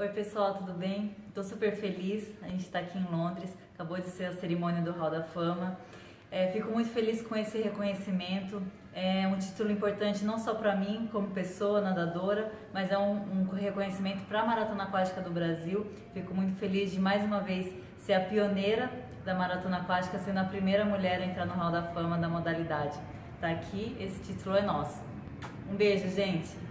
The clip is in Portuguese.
Oi pessoal, tudo bem? Estou super feliz, a gente está aqui em Londres, acabou de ser a cerimônia do Hall da Fama. É, fico muito feliz com esse reconhecimento, é um título importante não só para mim como pessoa nadadora, mas é um, um reconhecimento para a Maratona Aquática do Brasil. Fico muito feliz de mais uma vez ser a pioneira da Maratona Aquática, sendo a primeira mulher a entrar no Hall da Fama da modalidade. Tá aqui, esse título é nosso. Um beijo, gente!